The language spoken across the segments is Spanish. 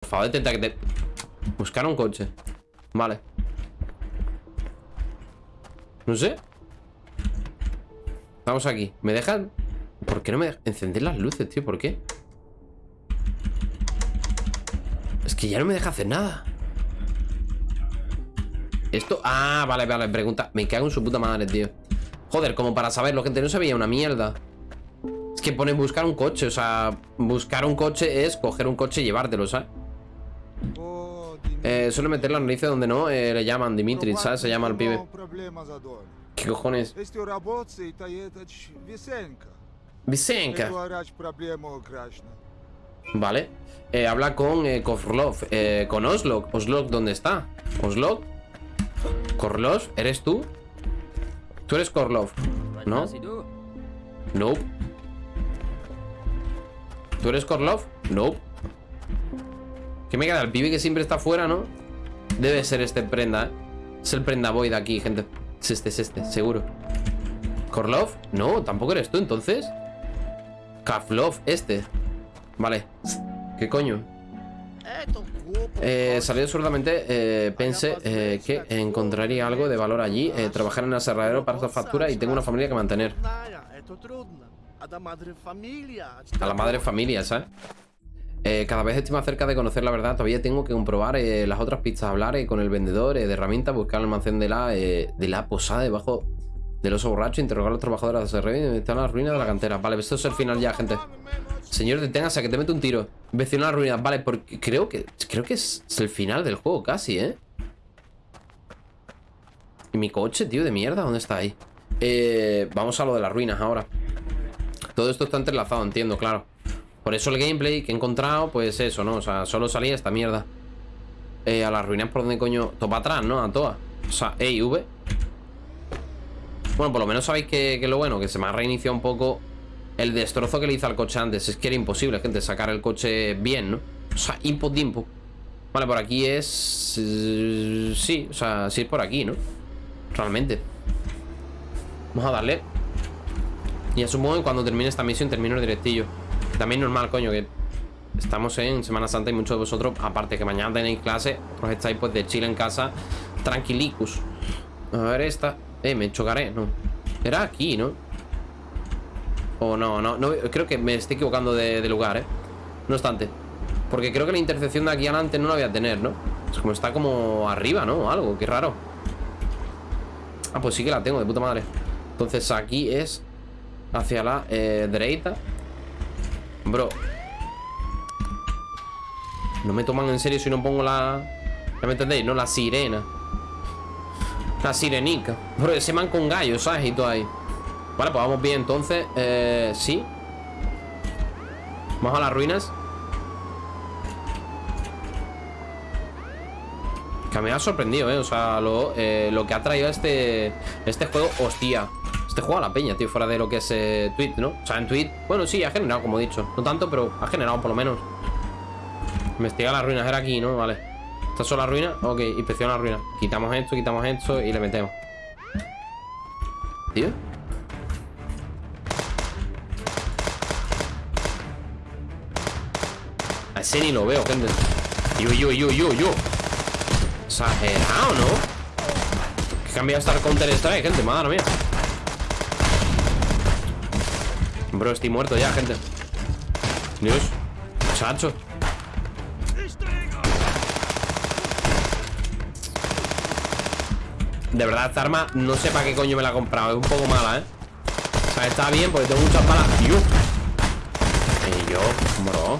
Por favor, intenta que te... Buscar un coche. Vale. No sé. Vamos aquí. ¿Me dejan? ¿Por qué no me dejan encender las luces, tío? ¿Por qué? Es que ya no me deja hacer nada. Esto... Ah, vale, vale, pregunta Me cago en su puta madre, tío Joder, como para saberlo, gente, no sabía una mierda Es que pone buscar un coche O sea, buscar un coche es coger un coche y llevártelo, ¿sabes? Eh, suele meter la narices donde no eh, Le llaman Dimitri, ¿sabes? Se llama el pibe ¿Qué cojones? Visenka Vale eh, Habla con eh, Kovlov eh, Con Oslok Oslok, ¿dónde está? Oslok Korlov, ¿eres tú? Tú eres Korlov, ¿no? No ¿Tú eres Korlov? No ¿Qué me queda? El pibe que siempre está fuera, ¿no? Debe ser este prenda, ¿eh? Es el prenda de aquí, gente Es este, es este, seguro ¿Korlov? No, tampoco eres tú, entonces Kavlov, este Vale ¿Qué coño? Eh, salí absurdamente, eh, pensé eh, que encontraría algo de valor allí, eh, trabajar en el aserradero para hacer factura y tengo una familia que mantener. A la madre familia, ¿sabes? Eh, cada vez estoy más cerca de conocer la verdad. Todavía tengo que comprobar eh, las otras pistas, hablar eh, con el vendedor de herramientas, buscar el almacén de la, de la posada debajo del oso borracho, interrogar a los trabajadores de y están las ruinas de la cantera. Vale, esto es el final ya, gente. Señor, deténgase, que te mete un tiro. Vecino a la ruina. Vale, porque creo que creo que es, el final del juego casi, ¿eh? ¿Y mi coche, tío, de mierda? ¿Dónde está ahí? Vamos a lo de las ruinas ahora. Todo esto está entrelazado, entiendo, claro. Por eso el gameplay que he encontrado, pues eso, ¿no? O sea, solo salía esta mierda. Eh, a las ruinas por donde coño... Topa atrás, ¿no? A todas. O sea, E y V. Bueno, por lo menos sabéis que, que lo bueno, que se me ha reiniciado un poco el destrozo que le hice al coche antes. Es que era imposible, gente, sacar el coche bien, ¿no? O sea, input. Vale, por aquí es... eh, sí, o sea, sí es por aquí, ¿no? Realmente. Vamos a darle. Y supongo que cuando termine esta misión termino el directillo. También normal, coño, que estamos en Semana Santa y muchos de vosotros, aparte que mañana tenéis clase, pues estáis pues de chile en casa, tranquilicus. A ver esta. Eh, me chocaré, no. Era aquí, ¿no? O no, no, creo que me estoy equivocando de, de lugar, ¿eh? No obstante. Porque creo que la intersección de aquí adelante no la voy a tener, ¿no? Es como está como arriba, ¿no? Algo, qué raro. Ah, pues sí que la tengo, de puta madre. Entonces aquí es hacia la eh, derecha. Bro. No me toman en serio si no pongo la... ¿Ya me entendéis? No, la sirena. La sirenica. Bro, ese man con gallos, ¿sabes? Y todo ahí. Vale, pues vamos bien entonces. Eh, sí. Vamos a las ruinas. Que me ha sorprendido, ¿eh? O sea, lo, eh, lo que ha traído este, este juego, hostia. Este juego a la peña, tío, fuera de lo que es eh, ¿no? O sea, en Tweet, bueno, sí, ha generado, como he dicho. No tanto, pero ha generado por lo menos. Investiga las ruinas, era aquí, ¿no? Vale. ¿Estas son las ruinas? Ok, inspecciona las ruinas. Quitamos esto, quitamos esto y le metemos. Tío. A ese ni lo veo, gente. Yo, yo, yo, yo, yo. Exagerado, ¿no? Que cambia hasta el Counter Strike, gente, madre mía. Bro, estoy muerto ya, gente. Dios, chacho. De verdad, esta arma no sé para qué coño me la he comprado. Es un poco mala, ¿eh? O sea, está bien porque tengo muchas balas. Y yo, bro.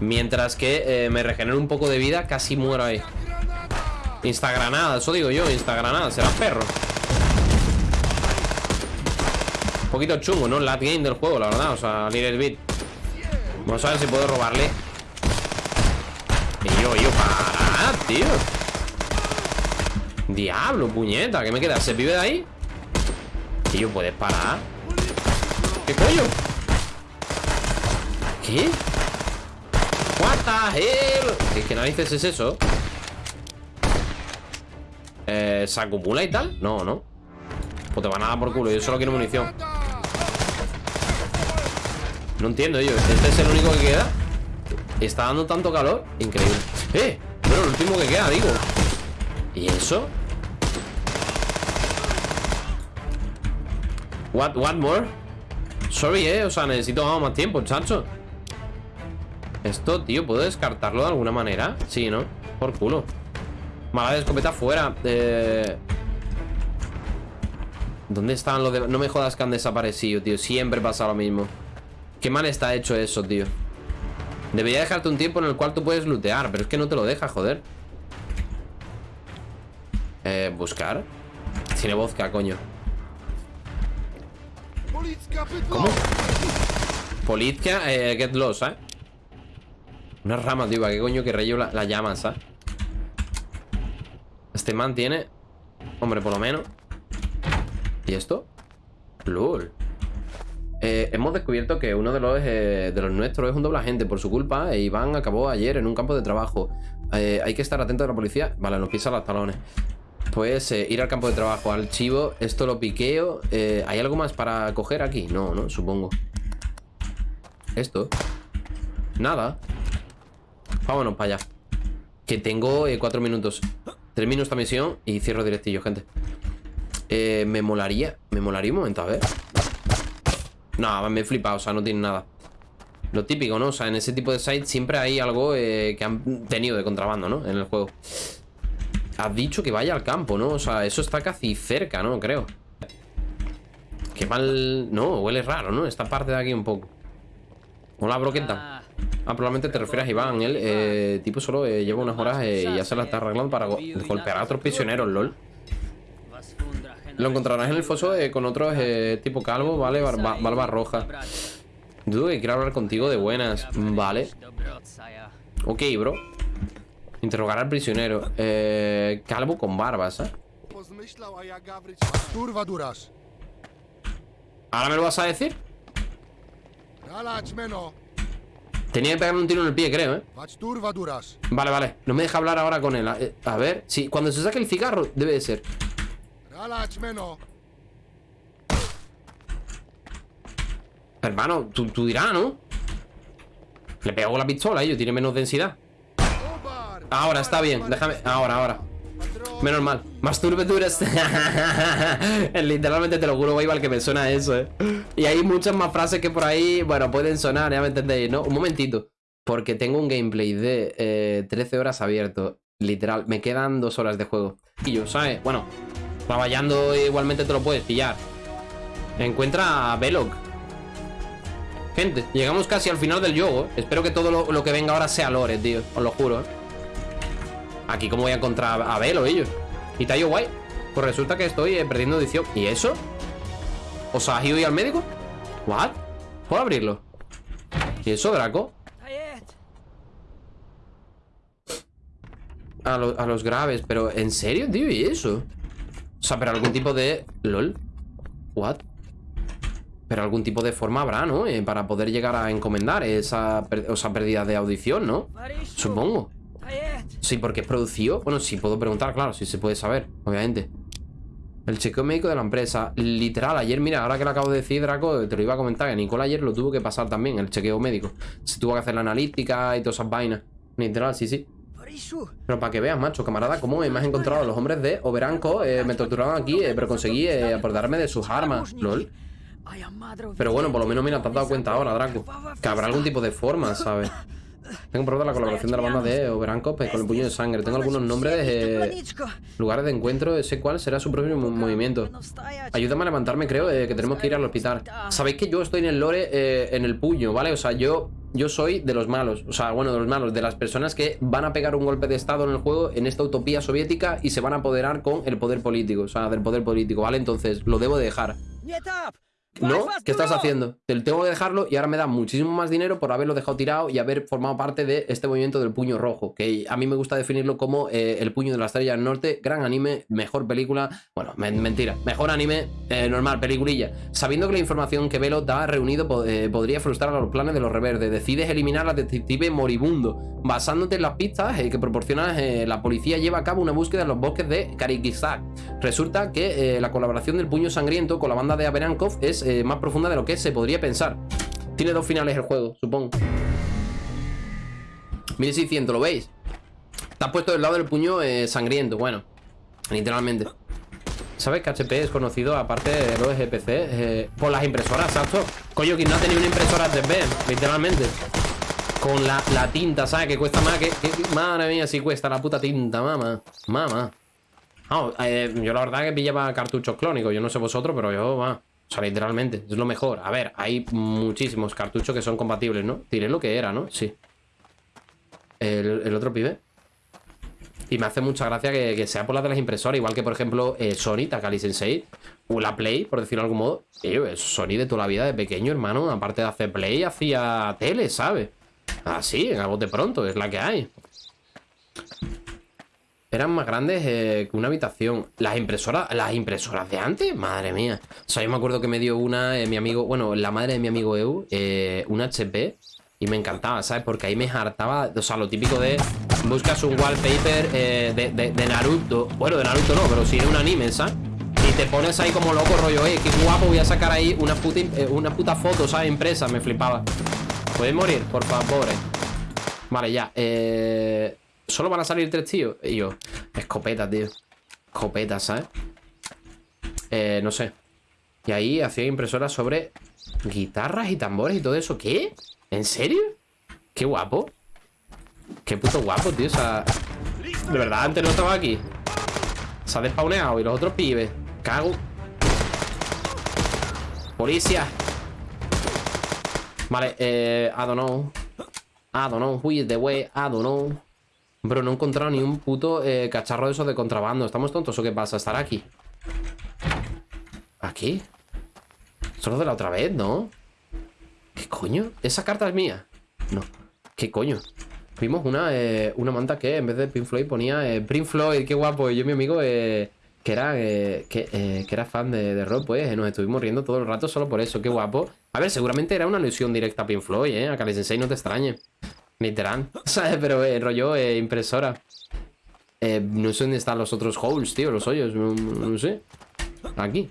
Mientras que eh, me regenero un poco de vida, casi muero ahí. Instagranada, eso digo yo, instagranada, será perro. Un poquito chungo, ¿no? Lat game del juego, la verdad, o sea, little bit. Vamos a ver si puedo robarle. Y yo, yo, para, tío. Diablo, puñeta, ¿qué me queda? ¿Se vive de ahí? Tío, ¿puedes parar? ¿Qué coño? ¿Qué? What the? ¿Qué, qué narices es eso? Eh, ¿Se acumula y tal? No, no Pues te van a dar por culo, yo solo quiero munición No entiendo, yo ¿Este es el único que queda? Está dando tanto calor. Increíble. ¡Eh! Pero lo último que queda, digo. ¿Y eso? What, what more? Sorry, eh. O sea, necesito más tiempo, chacho. Esto, tío, ¿puedo descartarlo de alguna manera? Sí, ¿no? Por culo. Mala de escopeta fuera. Eh... ¿Dónde están los de...? No me jodas que han desaparecido, tío. Siempre pasa lo mismo. Qué mal está hecho eso, tío. Debería dejarte un tiempo en el cual tú puedes lootear Pero es que no te lo deja, joder Eh, buscar Tiene vodka, coño ¿Cómo? Politka, eh, get lost, ¿eh? Una rama, tío, qué coño que rayo la, la llaman, ¿sabes? Este man tiene Hombre, por lo menos ¿Y esto? LOL eh, hemos descubierto que uno de los, eh, de los nuestros es un doble agente por su culpa e Iván acabó ayer en un campo de trabajo. Eh, hay que estar atento a la policía. Vale, nos pisa los talones. Pues ir al campo de trabajo, archivo, esto lo piqueo. ¿Hay algo más para coger aquí? No, no, supongo. Esto. Nada. Vámonos para allá. Que tengo cuatro minutos. Termino esta misión y cierro directillo, gente. me molaría. Me molaría un momento, a ver. No, me he flipado, o sea, no tiene nada Lo típico, ¿no? O sea, en ese tipo de sites siempre hay algo eh, que han tenido de contrabando, ¿no? En el juego Has dicho que vaya al campo, ¿no? O sea, eso está casi cerca, ¿no? Creo Qué mal... No, huele raro, ¿no? Esta parte de aquí un poco Hola, broqueta Ah, probablemente te refieres a Iván Él, eh, tipo, solo eh, lleva unas horas y ya se la está arreglando para golpear a otros prisioneros, lol lo encontrarás en el foso eh, con otros eh, tipo calvo, ¿vale? Barba, roja. Dudo que quiero hablar contigo de buenas. Vale. Ok, bro. Interrogar al prisionero. Eh, calvo con barbas, ¿eh? ¿Ahora me lo vas a decir? Tenía que pegarme un tiro en el pie, creo, ¿eh? Vale, vale. No me deja hablar ahora con él. A, a ver, sí, cuando se saque el cigarro, debe de ser. Hermano, tú, dirás, ¿no? Le pego la pistola, ello tiene menos densidad Ahora, está bien, déjame Ahora, ahora Menos mal Masturbeturas Literalmente te lo juro, igual que me suena eso, eh Y hay muchas más frases que por ahí Bueno, pueden sonar, ya me entendéis, ¿no? Un momentito Porque tengo un gameplay de 13 eh, horas abierto Literal, me quedan dos horas de juego Y yo, ¿sabes? Bueno, Baballando igualmente te lo puedes pillar. Encuentra a Belok. Gente, llegamos casi al final del juego. Espero que todo lo, que venga ahora sea lore, tío. Os lo juro. ¿eh? Aquí cómo voy a encontrar a Velo, ellos. ¿Y Tayo Guay? Pues resulta que estoy eh, perdiendo edición. ¿Y eso? ¿Os has ido al médico? ¿What? ¿Puedo abrirlo? ¿Y eso, Draco? A, a los graves, pero ¿en serio, tío? ¿Y eso? O sea, pero algún tipo de... ¿Lol? ¿What? Pero algún tipo de forma habrá, ¿no? Eh, para poder llegar a encomendar esa, esa pérdida de audición, ¿no? Supongo. Sí, porque es producido. Bueno, sí, puedo preguntar, claro, si se puede saber, obviamente. El chequeo médico de la empresa. Literal, ayer, mira, ahora que lo acabo de decir, Draco, te lo iba a comentar, que Nicole ayer lo tuvo que pasar también, el chequeo médico. Se tuvo que hacer la analítica y todas esas vainas. Literal, sí, sí. Pero para que veas, macho, camarada, cómo me has encontrado a los hombres de Oberanco. Eh, me torturaron aquí, eh, pero conseguí eh, aportarme de sus armas. LOL. Pero bueno, por lo menos, mira, te has dado cuenta ahora, Draco. Que habrá algún tipo de forma, ¿sabes? Tengo prueba de la colaboración de la banda de Oberanco pues, con el puño de sangre. Tengo algunos nombres de lugares de encuentro. Sé cuál será su propio movimiento. Ayúdame a levantarme, creo, que tenemos que ir al hospital. Sabéis que yo estoy en el lore en el puño, ¿vale? O sea, yo yo soy de los malos, o sea, bueno, de los malos, de las personas que van a pegar un golpe de estado en el juego, en esta utopía soviética y se van a apoderar con el poder político, o sea, del poder político, ¿vale? Entonces, lo debo de dejar. ¿No? ¿Qué estás haciendo? Te tengo que dejarlo y ahora me da muchísimo más dinero por haberlo dejado tirado y haber formado parte de este movimiento del puño rojo, que a mí me gusta definirlo como eh, el puño de la estrella del norte, gran anime, mejor película, bueno, mentira, mejor anime, eh, normal, peliculilla. Sabiendo que la información que Velo da reunido eh, podría frustrar a los planes de los reverdes, decides eliminar al detective moribundo, basándote en las pistas que proporciona la policía lleva a cabo una búsqueda en los bosques de Karikizak. Resulta que la colaboración del puño sangriento con la banda de Aberankov es eh, más profunda de lo que se podría pensar. Tiene dos finales el juego, supongo. 1600, ¿lo veis? Has puesto del lado del puño eh, sangriento, bueno Literalmente ¿Sabes que HP es conocido, aparte de los GPC, eh, por las impresoras, ¿sabes? Coño, que no ha tenido una impresora 3D, literalmente Con la, tinta, ¿sabes? Que cuesta más que, Madre mía, si cuesta la puta tinta, mamá Mamá yo la verdad que pillaba cartuchos clónicos Yo no sé vosotros, pero yo, va O sea, literalmente, es lo mejor A ver, hay muchísimos cartuchos que son compatibles, ¿no? Tiré lo que era, ¿no? Sí El, el otro pibe y me hace mucha gracia que, sea por la de las impresoras, igual que, por ejemplo, eh, Sony, Takali Sensei, o la Play, por decirlo de algún modo. es Sony de toda la vida, de pequeño, hermano, aparte de hacer Play, hacía tele, ¿sabes? Así, en algo de pronto, es la que hay. Eran más grandes eh, que una habitación. Las impresoras, las impresoras de antes, madre mía. O sea, yo me acuerdo que me dio una, eh, mi amigo, bueno, la madre de mi amigo Eu, eh, HP, y me encantaba, ¿sabes? Porque ahí me hartaba, o sea, lo típico de buscas un wallpaper eh, de, Naruto. Bueno, de Naruto no, pero sí de un anime, ¿sabes? Y te pones ahí como loco, rollo, eh, qué guapo, voy a sacar ahí una puta, una puta foto, ¿sabes? Impresa, me flipaba. ¿Puedes morir? Por favor. Vale, ya. Eh... Solo van a salir tres tíos. Y yo, escopeta, tío. Escopeta, ¿sabes? Eh, no sé. Y ahí hacía impresoras sobre guitarras y tambores y todo eso. ¿Qué? ¿En serio? Qué guapo. Qué puto guapo, tío. O sea, de verdad, antes no estaba aquí. Se ha despauneado. Y los otros pibes. Cago. Policía. Vale, eh. I don't know. I don't know. Who is the way? I don't know. Bro, no he encontrado ni un puto eh, cacharro de esos de contrabando. ¿Estamos tontos o qué pasa? Estar aquí. ¿Aquí? Solo de la otra vez, ¿no? ¿Qué coño? ¿Esa carta es mía? No. ¿Qué coño? Vimos una, eh, una manta que en vez de Pink Floyd ponía eh, Floyd, qué guapo. Y yo mi amigo eh, que era que, era fan de, de, rock, pues nos estuvimos riendo todo el rato solo por eso, qué guapo. A ver, seguramente era una alusión directa a Pink Floyd, ¿eh? A Kali Sensei no te extrañe. Literal. ¿Sabes? Pero rollo impresora. no sé dónde están los otros holes, tío, los hoyos. no sé. Aquí.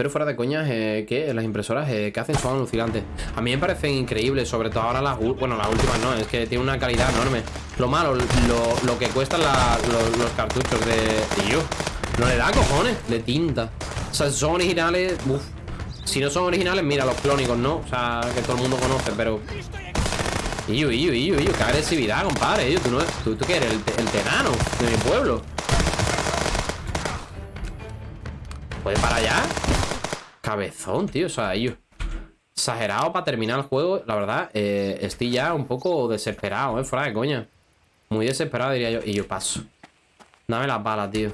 Pero fuera de coñas, eh, que las impresoras eh, que hacen son alucinantes. A mí me parecen increíbles, sobre todo ahora las... Bueno, las últimas no, es que tiene una calidad enorme. Lo malo, lo, que cuestan los, cartuchos de... Tío, no le da cojones de tinta. O sea, son originales... Si no son originales, mira, los clónicos, ¿no? O sea, que todo el mundo conoce, pero... Iyo, iyo, iyo, iyo, qué agresividad, compadre. tú, no, tú, tú qué eres, el, el tenano de mi pueblo. ¿Puedes para allá? Cabezón, tío, o sea, yo Exagerado para terminar el juego La verdad, eh, estoy ya un poco desesperado, eh, fuera de coña Muy desesperado diría yo Y yo paso Dame la pala, tío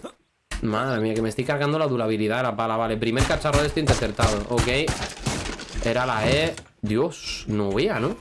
Madre mía, que me estoy cargando la durabilidad de la pala Vale, primer cacharro de este interceptado Ok Era la E Dios, no vea, ¿no?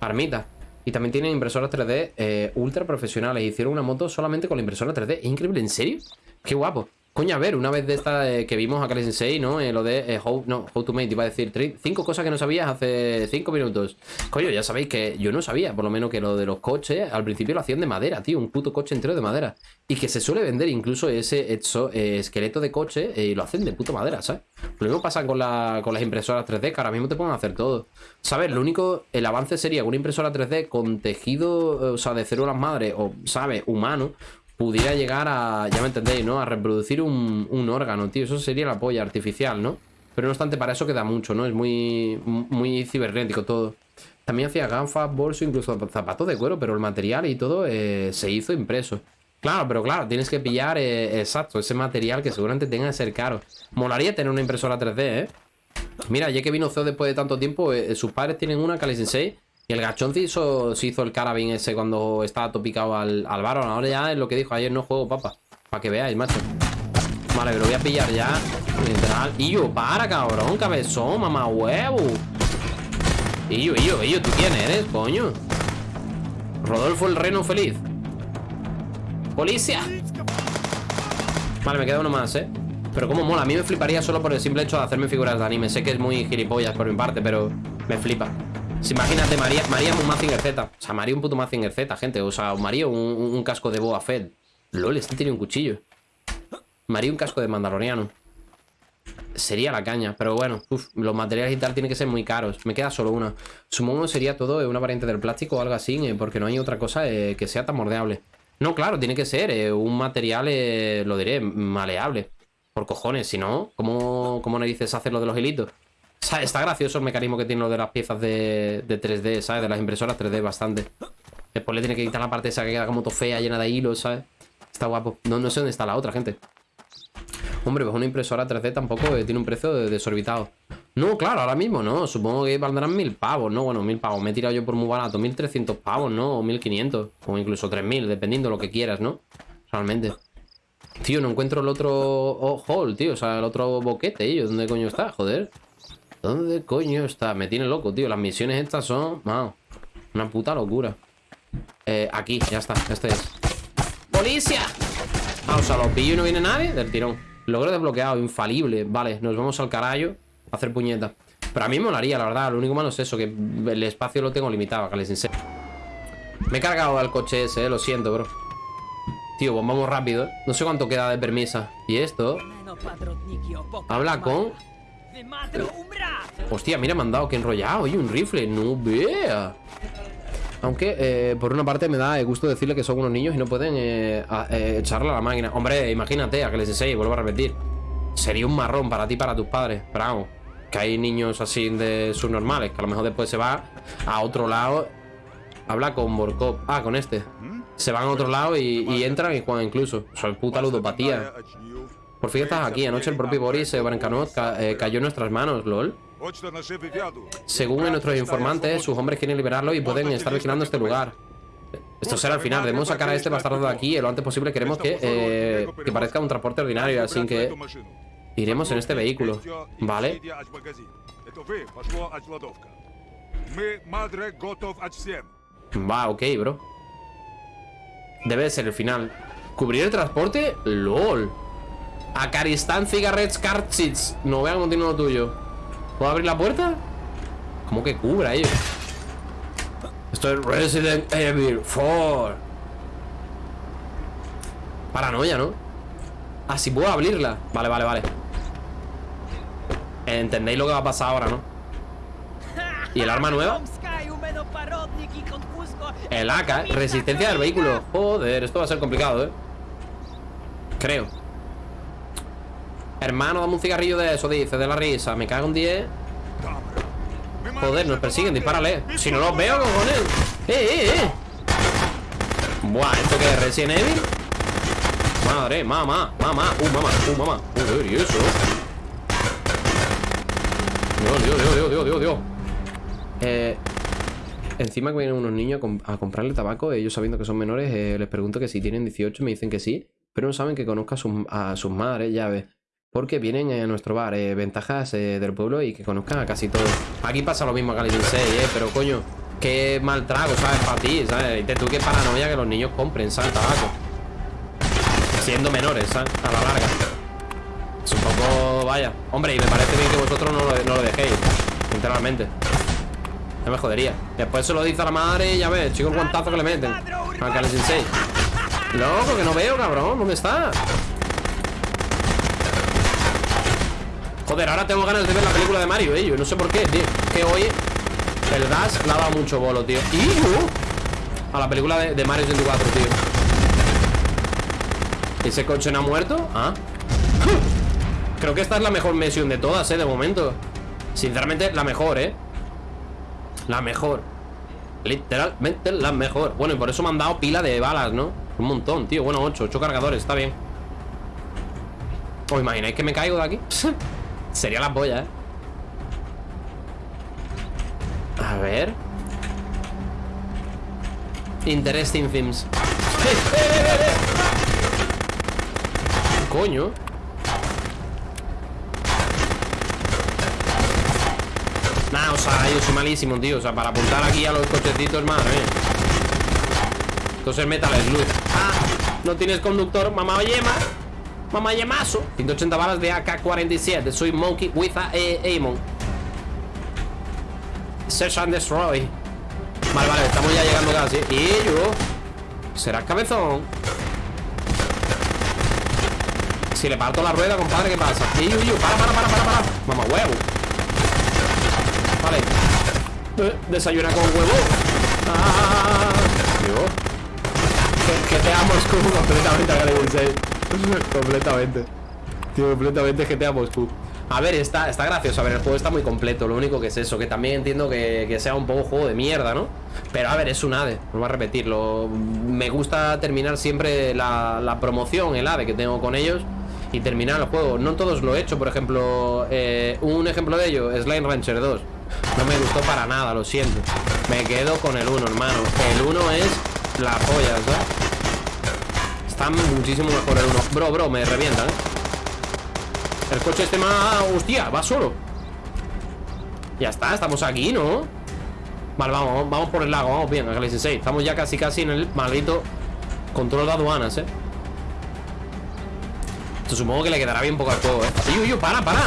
Armita y también tienen impresoras 3D eh, ultra profesionales. Hicieron una moto solamente con la impresora 3D. ¿Es increíble? ¿En serio? Qué guapo. Coño, a ver, una vez de esta eh, que vimos a Kali Sensei, ¿no? Eh, lo de eh, how, no, how to Mate, iba a decir cinco cosas que no sabías hace cinco minutos. Coño, ya sabéis que yo no sabía, por lo menos que lo de los coches, al principio lo hacían de madera, tío, un puto coche entero de madera. Y que se suele vender incluso ese hecho, esqueleto de coche y lo hacen de puta madera, ¿sabes? Lo mismo pasa con, con las impresoras 3D, que ahora mismo te pueden hacer todo. ¿Sabes? Lo único, el avance sería una impresora 3D con tejido, o sea, de células madre, o, ¿sabes? Humano, pudiera llegar a, ya me entendéis, ¿no? A reproducir un, órgano, tío. Eso sería la polla artificial, ¿no? Pero no obstante, para eso queda mucho, ¿no? Es muy, muy cibernético todo. También hacía gafas, bolso, incluso zapatos de cuero, pero el material y todo eh, se hizo impreso. Claro, pero claro, tienes que pillar, eh, exacto, ese material que seguramente tenga que ser caro. Molaría tener una impresora 3D, ¿eh? Mira, ya que vino CEO después de tanto tiempo, eh, sus padres tienen una Kali Sensei y el gachón se hizo, hizo el carabin ese cuando estaba topicado al, al Baron. Ahora ya es lo que dijo ayer, no juego, papa. Para que veáis, macho. Vale, pero voy a pillar ya. Literal. Yo, para, cabrón, cabezón, mamá huevo. Yo, y yo, ¿tú quién eres, coño? Rodolfo el Reno Feliz. ¡Policía! Vale, me queda uno más, ¿eh? Pero como mola, a mí me fliparía solo por el simple hecho de hacerme figuras de anime Sé que es muy gilipollas por mi parte, pero me flipa imagínate, María, María un Mazinger Z. O sea, María un puto Mazinger Z, gente. O sea, María un, un casco de Boa Fett. LOL, este tiene un cuchillo. María un casco de Mandaloriano. Sería la caña, pero bueno, uf, los materiales y tal tienen que ser muy caros. Me queda solo una. Supongo que sería todo una variante del plástico o algo así, eh, porque no hay otra cosa eh, que sea tan mordeable. No, claro, tiene que ser eh, un material, lo diré, maleable. Por cojones, si no, ¿cómo, cómo dices hacer lo de los hilitos? O sea, está gracioso el mecanismo que tiene lo de las piezas de, de 3D, ¿sabes? De las impresoras 3D bastante. Después le tiene que quitar la parte esa que queda como todo fea, llena de hilos, ¿sabes? Está guapo. No, no sé dónde está la otra, gente. Hombre, pues una impresora 3D tampoco eh, tiene un precio desorbitado. No, claro, ahora mismo no. Supongo que valdrán mil pavos, ¿no? Bueno, mil pavos. Me he tirado yo por muy barato. 1300 pavos, ¿no? O 1500. O incluso 3000, dependiendo de lo que quieras, ¿no? Realmente. Tío, no encuentro el otro oh, hall, tío. O sea, el otro boquete, tío. ¿Dónde coño está? Joder. ¿Dónde coño está? Me tiene loco, tío. Las misiones estas son... Wow, una puta locura. Eh, aquí, ya está. Este es. ¡Policía! Ah, o sea, lo pillo y no viene nadie del tirón. Logro desbloqueado, infalible. Vale, nos vamos al carajo a hacer puñeta. Pero a mí me molaría, la verdad. Lo único malo es eso, que el espacio lo tengo limitado, que les enseño. Me he cargado al coche ese, eh, lo siento, bro. Tío, pues vamos rápido. ¿eh? No sé cuánto queda de permisa. ¿Y esto? Habla con... Hostia, mira, me han dado que enrollado. Oye, un rifle. No vea. Aunque, eh, por una parte, me da el gusto decirle que son unos niños y no pueden eh, eh, echarle a la máquina. Hombre, imagínate, a que les enseñe, vuelvo a repetir. Sería un marrón para ti y para tus padres. Pero vamos, que hay niños así de subnormales, que a lo mejor después se va a otro lado. Habla con Borkov. Ah, con este. Se van a otro lado y, entran y juegan incluso. Soy puta ludopatía. Por fin estás aquí. Anoche el propio Boris Brancanot cayó en nuestras manos, lol. Según nuestros informantes, sus hombres quieren liberarlo y pueden estar vigilando este lugar. Esto será el final. Debemos sacar a este bastardo de aquí lo antes posible. Queremos que, eh, que parezca un transporte ordinario, así que iremos en este vehículo. ¿Vale? Va, ok, bro. Debe ser el final. ¿Cubrir el transporte? LOL. Acaristán Cigarettes Cartridge. No vean continuo tuyo. ¿Puedo abrir la puerta? ¿Cómo que cubra ello? Esto es Resident Evil 4 Paranoia, ¿no? Ah, sí puedo abrirla Vale, vale, vale Entendéis lo que va a pasar ahora, ¿no? ¿Y el arma nueva? El AK, ¿eh? resistencia del vehículo Joder, esto va a ser complicado, ¿eh? Creo Hermano, dame un cigarrillo de eso, dice, de la risa. Me cago en 10. Joder, nos persiguen, dispárale. Si no los veo, cojones. ¡Eh, eh, eh! Buah, ¿esto qué es? ¿Resident Evil? Madre, mamá, mamá, uh, mamá, uh, mamá. Joder, ¿y eso? Dios, Dios, Dios, Dios, Dios, Dios. Eh, encima que vienen unos niños a, comprarle tabaco, ellos sabiendo que son menores, eh, les pregunto que si tienen 18, me dicen que sí, pero no saben que conozca a sus, a sus madres, ya ves. Porque vienen a nuestro bar, eh, ventajas eh, del pueblo y que conozcan a casi todos. Aquí pasa lo mismo a Galilee 6, eh, pero coño, qué mal trago, ¿sabes? Para ti, ¿sabes? Y tú qué paranoia que los niños compren, ¿sabes? Tabaco. Siendo menores, ¿sabes? A la larga. Es un poco, vaya. Hombre, y me parece bien que vosotros no lo, no lo dejéis, literalmente. No me jodería. Después se lo dice a la madre y ya ves, chico, el guantazo que le meten. A Galilee 6. Loco, que no veo, cabrón. ¿Dónde está? Joder, ahora tengo ganas de ver la película de Mario, eh. No sé por qué, tío. Que hoy el gas le ha dado mucho bolo, tío. Y uh, a la película de, Mario 64, tío. ¿Ese coche no ha muerto? Ah. Creo que esta es la mejor misión de todas, eh, de momento. Sinceramente, la mejor, eh. La mejor. Literalmente la mejor. Bueno, y por eso me han dado pila de balas, ¿no? Un montón, tío. Bueno, 8, 8 cargadores, está bien. ¿Os imagináis que me caigo de aquí? Sería la polla, ¿eh? A ver. Interesting themes Coño. Nah, o sea, yo soy malísimo, tío. O sea, para apuntar aquí a los cochecitos, madre Entonces Metal Slug. Ah, no tienes conductor, mamá. Yema Mamá Yamazo 180 balas de AK-47 Soy Monkey with a eh, Amon Search and Destroy Vale, vale, estamos ya llegando casi Y yo ¿Será cabezón? Si le parto la rueda, compadre, ¿qué pasa? Y, uy, para, para, para, para, para. Mamá, huevo. Vale. Eh, desayuna con huevo. Ah, Dios. Que, que te amo, Scoob, completamente, agradecido. Completamente. Tío, completamente GTA Moscú. A ver, está, está gracioso. A ver, el juego está muy completo. Lo único que es eso, que también entiendo que, sea un poco juego de mierda, ¿no? Pero a ver, es un ADE. Voy a repetirlo. Me gusta terminar siempre la, la promoción, el ADE que tengo con ellos. Y terminar el juego. No todos lo he hecho, por ejemplo. Eh, un ejemplo de ello, Slime Rancher 2. No me gustó para nada, lo siento. Me quedo con el 1, hermano. El 1 es la polla, ¿sabes? Muchísimo mejor el 1. Bro, bro, me revienta, ¿eh? El coche este más... ¡Hostia! Va solo Ya está, estamos aquí, ¿no? Vale, vamos, vamos por el lago Vamos bien, Galaxy 6 Estamos ya casi casi en el maldito Control de aduanas, ¿eh? Esto supongo que le quedará bien poco al juego, ¿eh? ¡Uy, uy, para, para!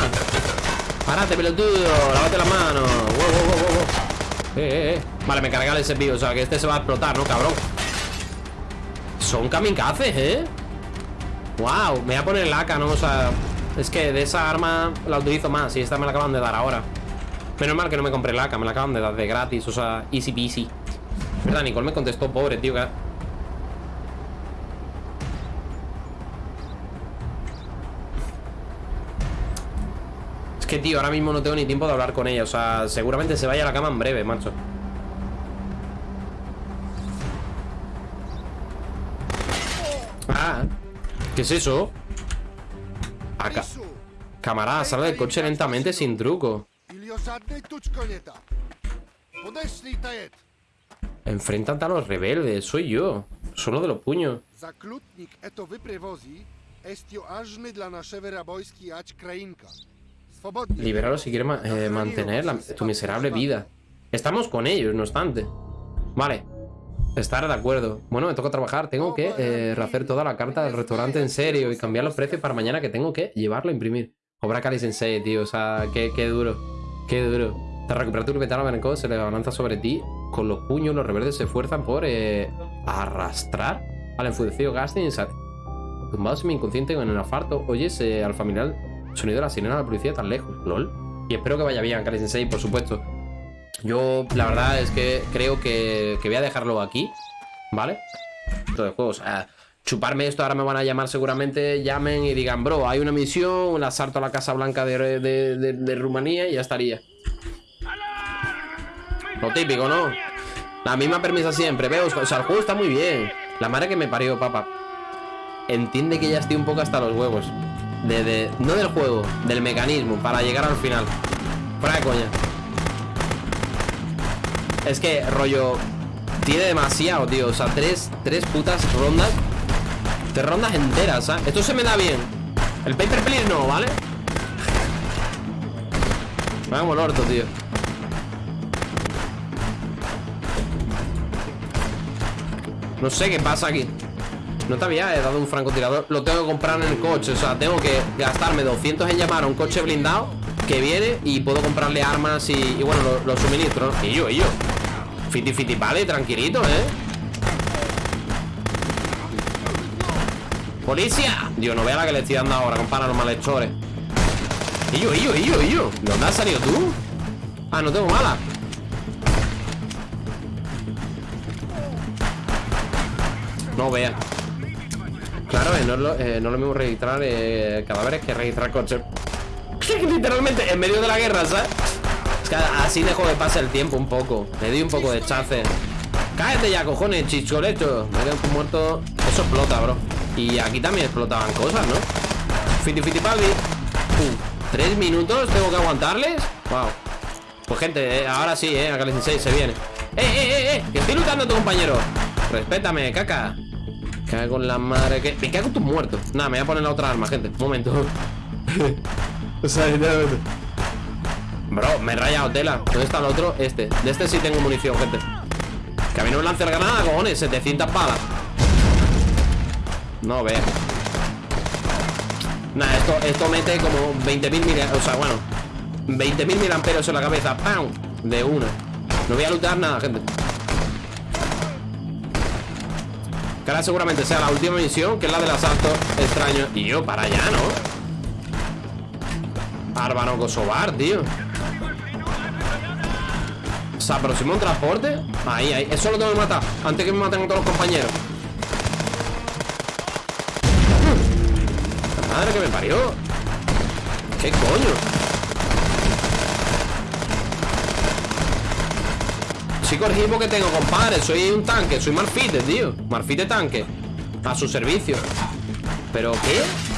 ¡Párate, pelotudo! ¡Lávate las manos! ¡Wow, wow, wow, wow! Eh, eh, eh Vale, me carga el servicio O sea, que este se va a explotar, ¿no, cabrón? Son kamikazes, ¿eh? Wow, me voy a poner el AK, ¿no? O sea... Es que de esa arma la utilizo más Y esta me la acaban de dar ahora Menos mal que no me compré la AK, me la acaban de dar de gratis O sea, easy peasy Verdad, Nicole me contestó, pobre, tío que... Es que, tío, ahora mismo no tengo ni tiempo de hablar con ella O sea, seguramente se vaya a la cama en breve, macho ¿qué es eso? Acá. Camarada, sale del coche lentamente sin truco. Enfrentate a los rebeldes, soy yo. Solo de los puños. Liberarlo si quiere eh, mantener tu miserable vida. Estamos con ellos, no obstante. Vale. Estar de acuerdo. Bueno, me toca trabajar. Tengo que eh, rehacer toda la carta del restaurante en serio y cambiar los precios para mañana que tengo que llevarlo a imprimir. Obra Cali Sensei, tío. O sea, qué, duro. Qué duro. Te recuperar tu veterano Beneko se le avanza sobre ti. Con los puños, los reverdes se esfuerzan por eh, arrastrar al enfurecido Gaston. Tumbado mi inconsciente en el afarto, oyes eh, al familiar sonido de la sirena de la policía tan lejos. LOL. Y espero que vaya bien, Kali Sensei, por supuesto. Yo, la verdad es que creo que, voy a dejarlo aquí, ¿vale? De juego, o sea, chuparme esto, ahora me van a llamar seguramente, llamen y digan, bro, hay una misión, un asalto a la Casa Blanca de, de, Rumanía y ya estaría. Lo típico, ¿no? La misma permisa siempre, veo, o sea, el juego está muy bien. La madre que me parió, papá. Entiende que ya estoy un poco hasta los huevos. De, no del juego, del mecanismo, para llegar al final. Fuera de coña. Es que, rollo, tiene demasiado, tío. O sea, tres, tres putas rondas. Tres rondas enteras, ¿sabes? Esto se me da bien. El paper please no, ¿vale? Vamos, el orto, tío. No sé qué pasa aquí. No te había dado un francotirador. Lo tengo que comprar en el coche. O sea, tengo que gastarme 200 en llamar a un coche blindado que viene y puedo comprarle armas y, bueno, los, suministros. Y yo, y yo. Fiti fiti vale, tranquilito, ¿eh? ¡Policía! Dios, no vea la que le estoy dando ahora, compadre, a los malhechores. Y yo, y yo, y yo, y yo. ¿De dónde has salido tú? Ah, no tengo mala. No vea. Claro, eh, no, es lo, eh, no lo mismo registrar eh, cadáveres que registrar coches. Literalmente en medio de la guerra, ¿sabes? Es que así dejo de pasar el tiempo un poco. Le doy un poco de chace. Cállate ya, cojones, chicholecho. Me quedo muerto. Eso explota, bro. Y aquí también explotaban cosas, ¿no? Fiti fiti paldi. ¿Tres minutos tengo que aguantarles? Wow. Pues gente, eh, ahora sí, eh. Acá 16 se viene. ¡Eh, eh, eh, eh! Que estoy luchando tu compañero. Respétame, caca. Cago en la madre que. Me cago en tus muertos. Nada, me voy a poner la otra arma, gente. Un momento. o sea. Bro, me he rayado tela. ¿Dónde está el otro? Este. De este sí tengo munición, gente. Que a mí no me lance el granada, cojones. 700 balas. No, ve Nada, esto, esto mete como 20.000 mil O sea, bueno 20.000 mil amperos en la cabeza. ¡Pam! De una. No voy a lutar nada, gente. Que ahora seguramente sea la última misión Que es la del asalto extraño. Y yo, para allá, ¿no? Árbano Kosovar, tío O sea, próximo un transporte Ahí, ahí. Eso lo tengo que matar Antes que me maten todos los compañeros. Madre que me parió. ¿Qué coño? Chico, el que tengo, compadre Soy un tanque, soy Marfite, tío. Marfite tanque A su servicio. ¿Pero qué?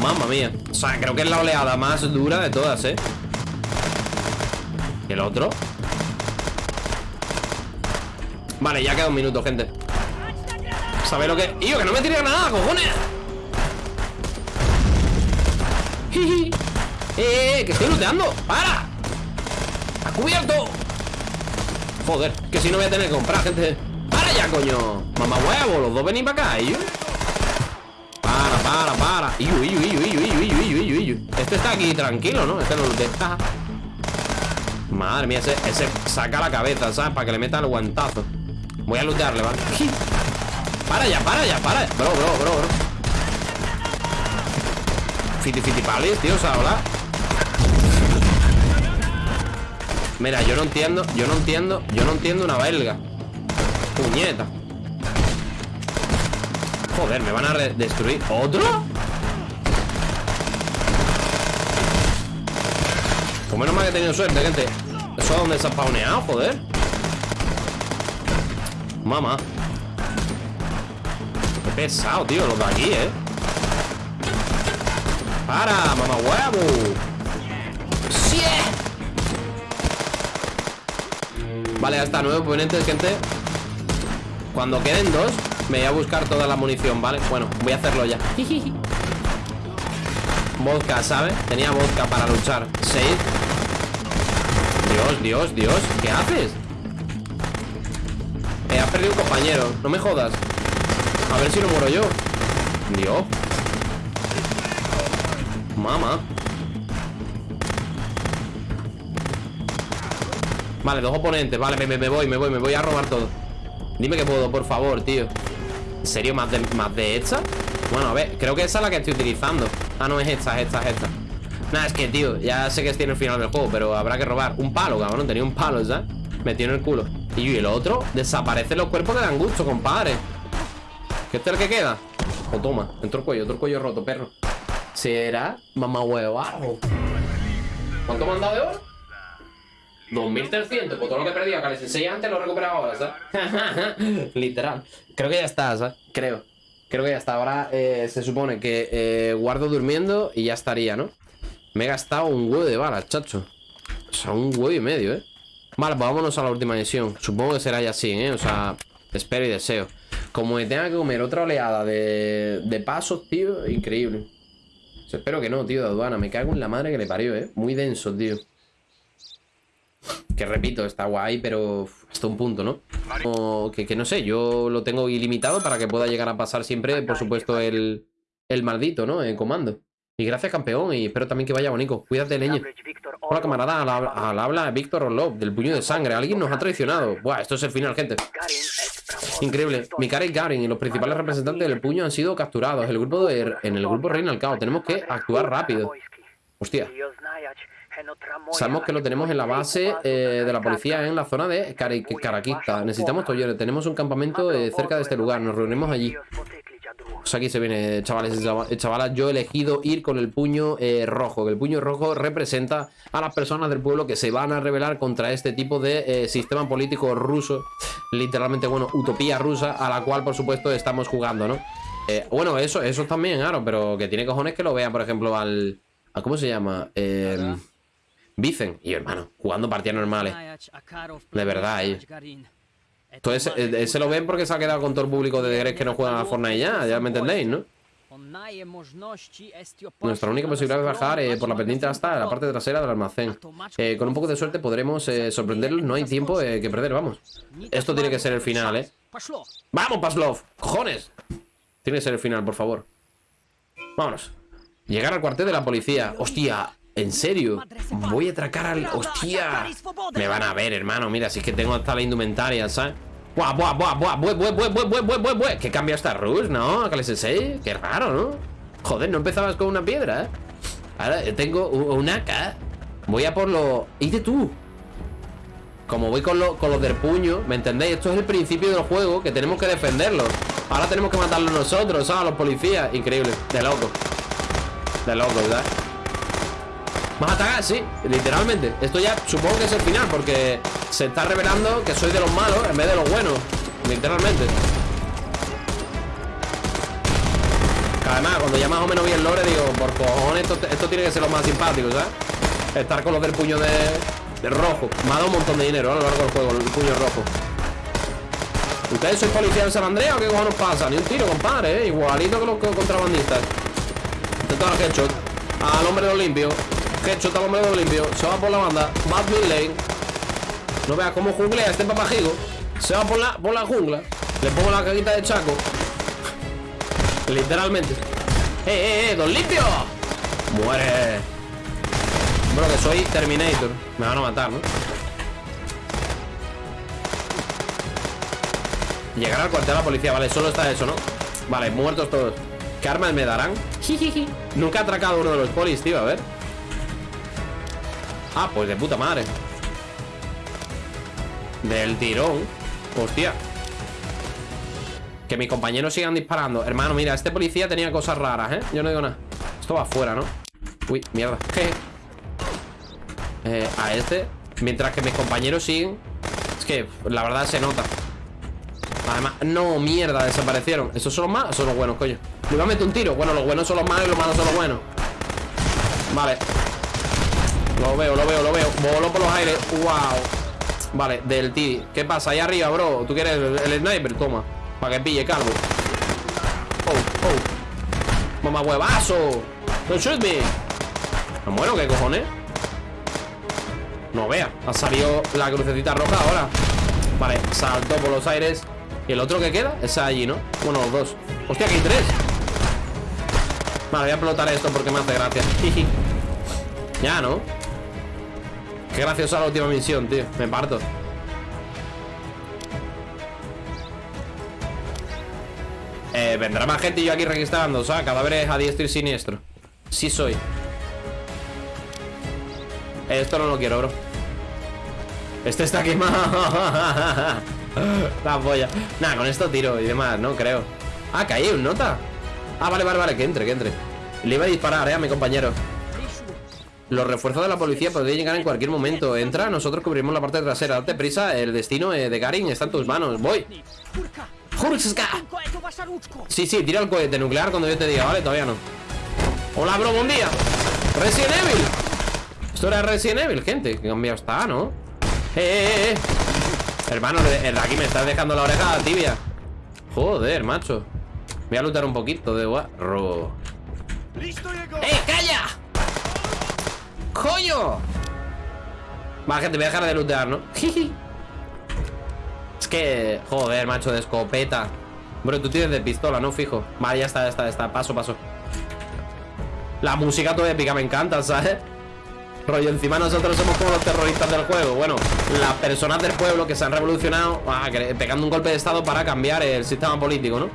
Mamma mía O sea, creo que es la oleada más dura de todas, ¿eh? ¿Y el otro? Vale, ya queda un minuto, gente ¿Sabéis lo que...? ¡Yo, que no me tire nada, cojones! ¡Eh, eh, que estoy looteando! ¡Para! ¡Ha cubierto! Joder, que si no voy a tener que comprar, gente ¡Para ya, coño! Mamá huevo, los dos venís para acá, ¿eh? Para, Este está aquí tranquilo, ¿no? Este no lootea Madre mía, ese, ese saca la cabeza, ¿sabes? Para que le meta el guantazo. Voy a lootearle, ¿vale? Para ya, para ya, para Bro, bro, bro, bro. Fiti fiti palis, tío, o sea, hola. Mira, yo no entiendo Yo no entiendo, yo no entiendo una belga. Puñeta. Joder, me van a destruir ¿Otro? Pues menos mal que he tenido suerte, gente. Eso es donde se ha spawneado, joder. Mamá. Qué pesado, tío, los de aquí, eh. Para, mamá huevo. ¡Sí! Vale, hasta nueve oponentes, gente. Cuando queden dos Me voy a buscar toda la munición, ¿vale? Bueno, voy a hacerlo ya Vodka, ¿sabes? Tenía vodka para luchar. Seis. Dios, Dios, Dios ¿Qué haces? Eh, perdido un compañero. No me jodas. A ver si no muero yo. Dios. Mamá. Vale, dos oponentes. Vale, me, me, voy, me voy, me voy a robar todo. Dime que puedo, por favor, tío. ¿En serio? ¿Más de, ¿Más de esta? Bueno, a ver, creo que esa es la que estoy utilizando Ah, no, es esta, es esta, es esta Nada, es que, tío, ya sé que estoy en el final del juego Pero habrá que robar Un palo, cabrón, tenía un palo, ¿sabes? Metido en el culo Y el otro, desaparecen los cuerpos que dan gusto, compadre ¿Qué es el que queda? O oh, toma, el cuello, otro cuello roto, perro Será mamá huevo ¿Cuánto me han dado de oro? 2300, pues todo lo que perdido acá les enseñé antes lo he recuperado ahora, ¿sabes? Literal. Creo que ya está, ¿sabes? Creo. Creo que ya está. Ahora eh, se supone que eh, guardo durmiendo y ya estaría, ¿no? Me he gastado un huevo de balas, chacho. O sea, un huevo y medio, ¿eh? Vale, pues vámonos a la última misión. Supongo que será ya así, ¿eh? O sea, espero y deseo. Como me tenga que comer otra oleada de, de pasos, tío, increíble espero que no, tío, de aduana. Me cago en la madre que le parió, ¿eh? Muy denso, tío. Que repito, está guay, pero hasta un punto, ¿no? O que, no sé, yo lo tengo ilimitado para que pueda llegar a pasar siempre, por supuesto, el, el maldito, ¿no? En comando. Y gracias, campeón, y espero también que vaya bonito. Cuídate, leña. Hola, camarada, al, habla Víctor Orlov, del puño de sangre. Alguien nos ha traicionado. Buah, esto es el final, gente. Increíble. Mikara y Garin y los principales representantes del puño han sido capturados. El grupo de, en el grupo Reina al Cao. Tenemos que actuar rápido. Hostia. Sabemos que lo tenemos en la base eh, de la policía en la zona de Caraquista. Necesitamos Toyore. Tenemos un campamento eh, cerca de este lugar. Nos reunimos allí. Pues aquí se viene, chavales y chavalas. Yo he elegido ir con el puño eh, rojo. Que el puño rojo representa a las personas del pueblo que se van a rebelar contra este tipo de eh, sistema político ruso. Literalmente, bueno, utopía rusa, a la cual, por supuesto, estamos jugando, ¿no? Eh, bueno, eso, eso también, claro, pero que tiene cojones que lo vean, por ejemplo, al. ¿Cómo se llama? Eh, Vicen. Y hermano, jugando partidas normales. De verdad, eh. Entonces, ese lo ven porque se ha quedado con todo el público de Gres que no juegan a Fortnite ya, ya me entendéis, ¿no? Nuestra única posibilidad de bajar eh, por la pendiente hasta la parte trasera del almacén. Eh, con un poco de suerte podremos eh, sorprenderlos. No hay tiempo que perder, vamos. Esto tiene que ser el final, ¿eh? ¡Vamos, Paslov! ¡Cojones! Tiene que ser el final, por favor. Vámonos. Llegar al cuartel de la policía. ¡Hostia! ¿En serio? Voy a atracar al... ¡Hostia! Me van a ver, hermano Mira, si es que tengo hasta la indumentaria, ¿sabes? ¡Buah, buah, buah, buah! ¡Buah, buah, buah, buah, buah, buah, buah, buah! ¿Qué cambia esta Rush, no? ¿Qué Qué raro, ¿no? Joder, no empezabas con una piedra, ¿eh? Ahora tengo un AK Voy a por lo... de tú? Como voy con, lo, con los del puño ¿Me entendéis? Esto es el principio del juego Que tenemos que defenderlo Ahora tenemos que matarlo nosotros, ¿sabes? A los policías Increíble, de loco De loco, ¿verdad? ¿Vas a atacar? Sí, literalmente Esto ya supongo que es el final Porque se está revelando que soy de los malos En vez de los buenos Literalmente además, cuando ya más o menos vi el lore Digo, por cojones, esto, esto tiene que ser lo más simpático, ¿sabes? Estar con los del puño de, de rojo Me ha dado un montón de dinero a lo largo del juego El puño rojo ¿Ustedes sois policía de San Andrea o qué cojones pasa? Ni un tiro, compadre, ¿eh? Igualito que los contrabandistas Intento al headshot Al hombre de los limpios Headshot al hombre limpios Se va por la banda Bad Lane No veas cómo junglea este papajigo Se va por la, por la jungla Le pongo la caguita de chaco Literalmente ¡Eh, eh, eh! ¡Don limpio! ¡Muere! Bueno, que soy Terminator Me van a matar, ¿no? Llegar al cuartel de la policía, vale, solo está eso, ¿no? Vale, muertos todos ¿Qué armas me darán? Nunca he atracado uno de los polis, tío, a ver Ah, pues de puta madre. Del tirón. Hostia. Que mis compañeros sigan disparando. Hermano, mira, este policía tenía cosas raras, ¿eh? Yo no digo nada. Esto va afuera, ¿no? Uy, mierda. Eh, A este. Mientras que mis compañeros siguen. Es que la verdad se nota. Además, no, mierda, desaparecieron. ¿Esos son los malos? Son los buenos, coño. Le iba a meter un tiro. Bueno, los buenos son los malos y los malos son los buenos. Vale Lo veo, lo veo, lo veo. Voló por los aires. Wow Vale, del T. ¿Qué pasa? Ahí arriba, bro. ¿Tú quieres el, sniper? Toma. Para que pille, calvo. Oh, oh. Mamá huevazo. Don't shoot me. ¿Me muero? ¿Qué cojones? No vea. Ha salido la crucecita roja ahora. Vale, saltó por los aires. ¿Y el otro que queda? Esa allí, ¿no? Bueno, los dos. Hostia, que hay tres. Vale, voy a explotar esto porque me hace gracia. Ya, ¿no? Qué graciosa la última misión, tío. Me parto. Eh, Vendrá más gente y yo aquí registrando. Sea, cadáveres a diestro y siniestro. Sí soy. Esto no lo quiero, bro. Este está quemado. La polla. Nada, con esto tiro y demás, no creo. Ah, caí un nota. Ah, vale, vale, vale, que entre, que entre. Le iba a disparar, eh, a mi compañero Los refuerzos de la policía podrían llegar en cualquier momento. Entra, nosotros cubrimos la parte trasera. Date prisa, el destino eh, de Garin está en tus manos. Voy. Sí, sí, tira el cohete nuclear cuando yo te diga, vale, todavía no. Hola, bro, buen día. Resident Evil. Esto era Resident Evil, gente. Que cambiado está, ¿no? Eh, eh, eh Hermano, el de aquí me estás dejando la oreja tibia. Joder, macho. Voy a lutar un poquito de guarro. ¡Eh, calla! ¡Coño! Vale, gente, voy a dejar de lootear, ¿no? es que... Joder, macho, de escopeta Bro, tú tienes de pistola, ¿no? Fijo Vale, ya está, ya está, ya está Paso, paso La música toda épica me encanta, ¿sabes? Rollo, encima nosotros somos como los terroristas del juego Bueno, las personas del pueblo que se han revolucionado ah, Pegando un golpe de estado para cambiar el sistema político, ¿no?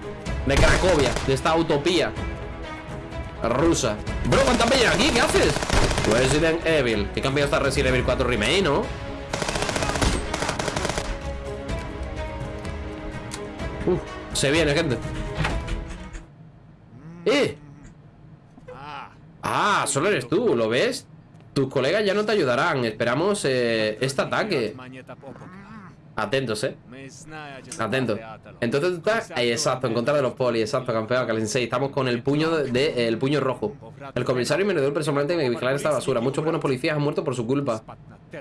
De Cracovia, de esta utopía Rusa Bro, ¿cuántas peñas aquí? ¿Qué haces? Resident Evil ¿Qué cambio está Resident Evil 4 Remake, no? Uf, se viene, gente ¡Eh! Ah, solo eres tú, ¿lo ves? Tus colegas ya no te ayudarán. Esperamos eh, este ataque. Atentos, eh. Atentos. Entonces tú estás ahí, exacto, en contra de los polis, exacto, campeón, Calensei. Estamos con el puño de, el puño rojo. El comisario me dio personalmente en vigilar esta basura. Muchos buenos policías han muerto por su culpa.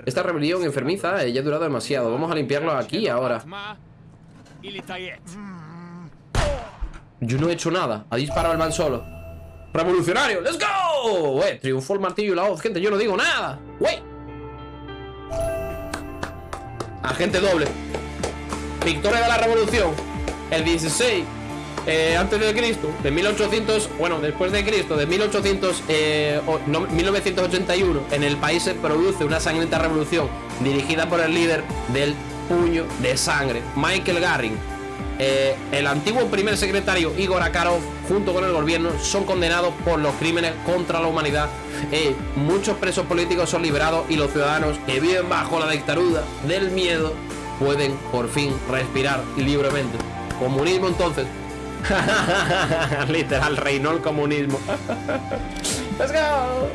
Esta rebelión enfermiza eh, ya ha durado demasiado. Vamos a limpiarlo aquí ahora. Yo no he hecho nada. Ha disparado el man solo. ¡Revolucionario! ¡Let's go! Wey, triunfó el martillo y la voz, gente. Yo no digo nada. Wey. Agente doble. Victoria de la revolución. El 16 eh, antes de Cristo, de 1800, bueno, después de Cristo, de 1800, eh, 1981, en el país se produce una sangrienta revolución dirigida por el líder del puño de sangre, Michael Garring. Eh, el antiguo primer secretario Igor Akarov, junto con el gobierno, son condenados por los crímenes contra la humanidad. Eh, muchos presos políticos son liberados y los ciudadanos que viven bajo la dictadura del miedo pueden por fin respirar libremente. Comunismo entonces. Literal, reinó el comunismo. Let's go.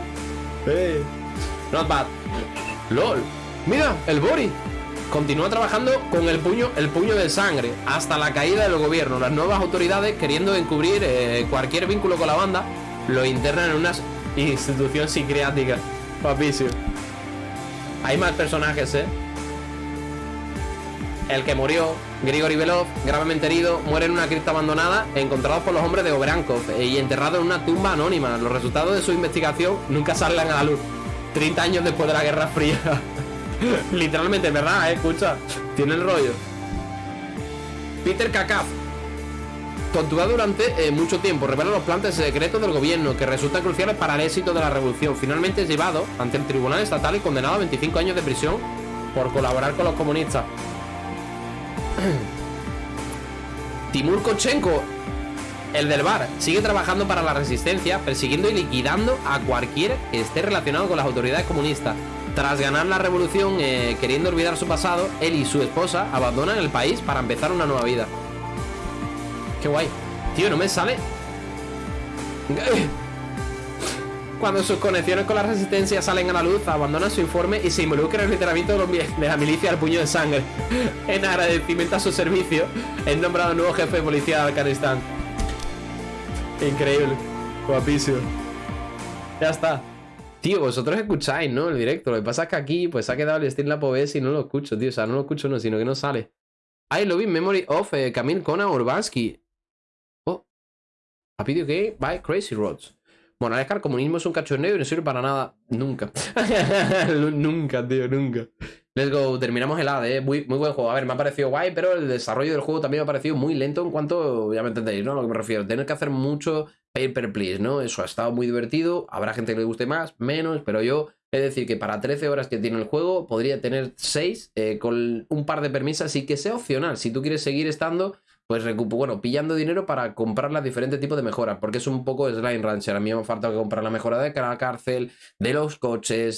Not bad. LOL. Mira, el Bori. Continúa trabajando con el puño, el puño de sangre hasta la caída del gobierno. Las nuevas autoridades, queriendo encubrir eh, cualquier vínculo con la banda, lo internan en una institución psiquiátrica. Papicio. Hay más personajes, ¿eh? El que murió, Grigori Belov, gravemente herido, muere en una cripta abandonada, encontrados por los hombres de Obrankov eh, y enterrado en una tumba anónima. Los resultados de su investigación nunca salen a la luz. 30 años después de la Guerra Fría. Literalmente, ¿verdad? Eh? Escucha, tiene el rollo. Peter Kakaf. Torturado durante eh, mucho tiempo, revela los planes secretos del gobierno que resultan cruciales para el éxito de la revolución. Finalmente es llevado ante el tribunal estatal y condenado a 25 años de prisión por colaborar con los comunistas. Timur Kochenko, el del bar, sigue trabajando para la resistencia, persiguiendo y liquidando a cualquiera que esté relacionado con las autoridades comunistas. Tras ganar la revolución, eh, queriendo olvidar su pasado, él y su esposa abandonan el país para empezar una nueva vida. Qué guay. Tío, no me sale. Cuando sus conexiones con la resistencia salen a la luz, abandonan su informe y se involucran en el literamiento de la milicia al puño de sangre. en agradecimiento a su servicio, es nombrado nuevo jefe de policía de Afganistán. Increíble. Guapísimo. Ya está. Tío, vosotros escucháis, ¿no? El directo. Lo que pasa es que aquí, pues ha quedado el Steam la POVS y no lo escucho, tío. O sea, no lo escucho, no, sino que no sale. I love in memory of eh, Camille Kona Urbansky. Oh. A video by Crazy Roads. Bueno, es que el comunismo es un cachondeo y no sirve para nada. Nunca. nunca, tío, nunca. Let's go. Terminamos el AD, ¿eh? Muy, muy buen juego. A ver, me ha parecido guay, pero el desarrollo del juego también me ha parecido muy lento en cuanto, ya me entendéis, ¿no? A lo que me refiero. Tener que hacer mucho paper please, ¿no? Eso ha estado muy divertido. Habrá gente que le guste más, menos, pero yo es decir que para 13 horas que tiene el juego podría tener 6 eh, con un par de permisas y que sea opcional. Si tú quieres seguir estando, pues bueno, pillando dinero para comprar las diferentes tipos de mejoras, porque es un poco slime rancher. A mí me falta que comprar la mejora de la cárcel, de los coches,